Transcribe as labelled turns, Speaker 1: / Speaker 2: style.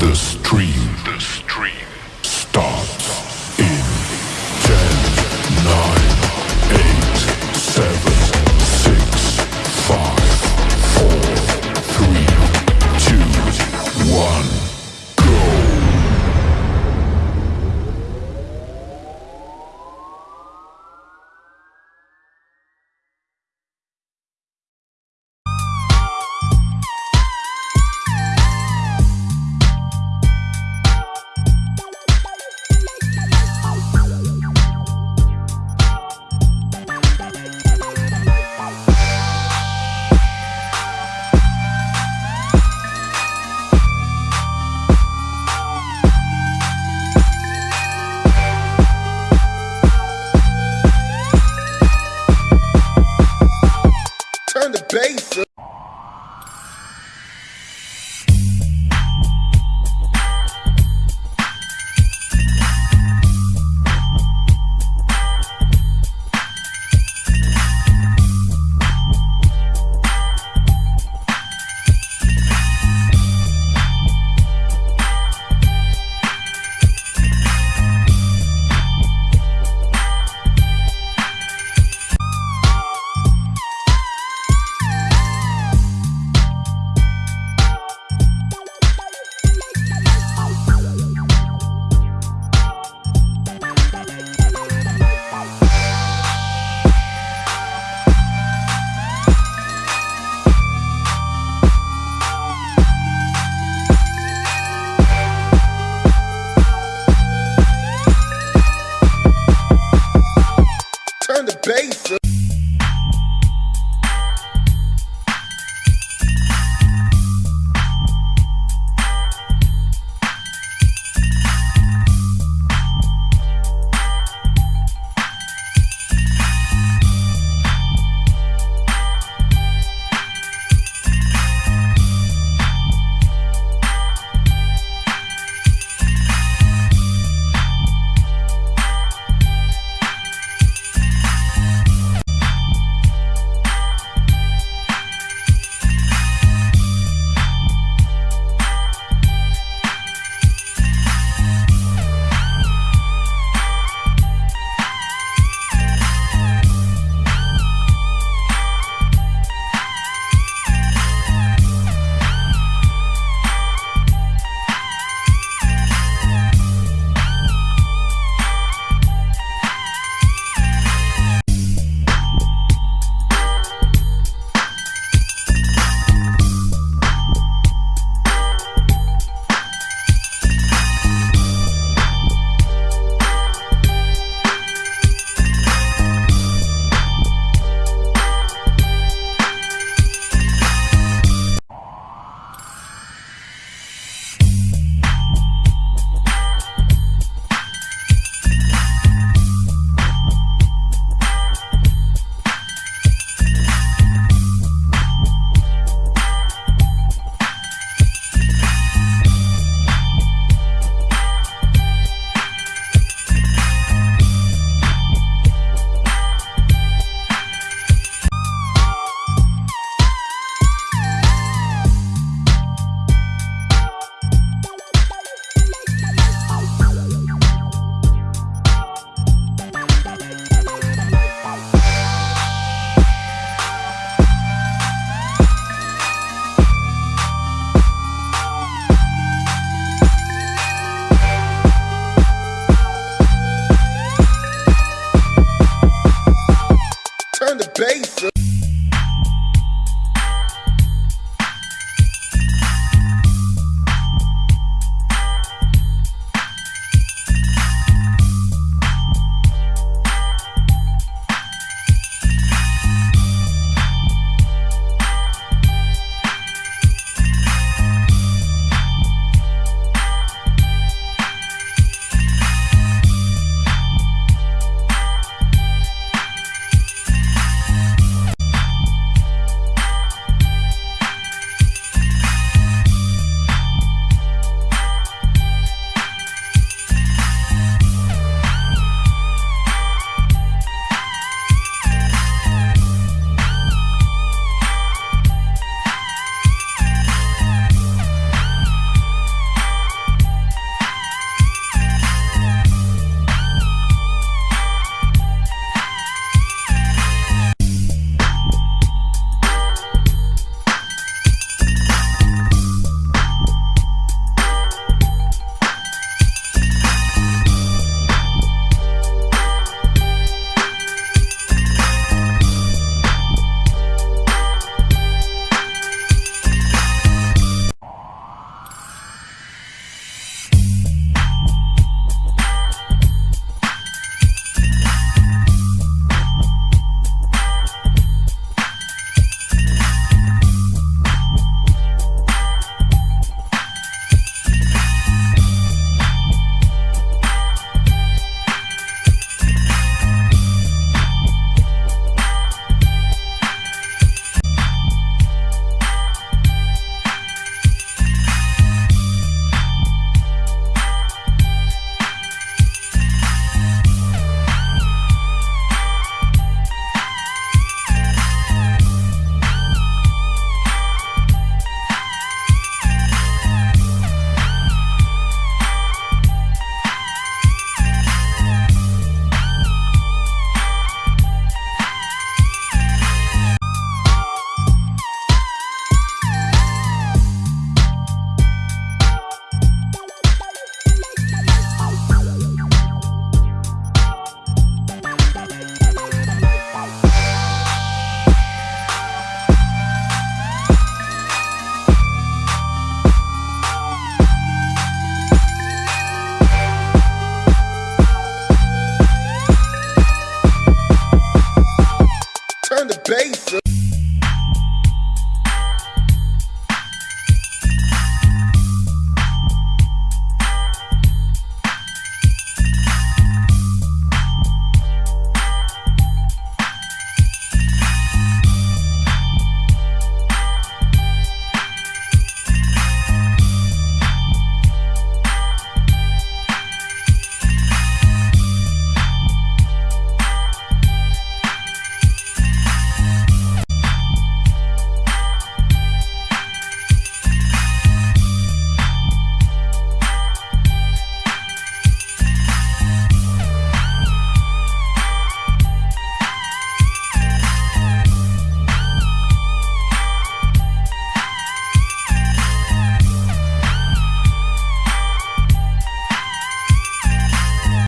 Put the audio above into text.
Speaker 1: The stream. The bass.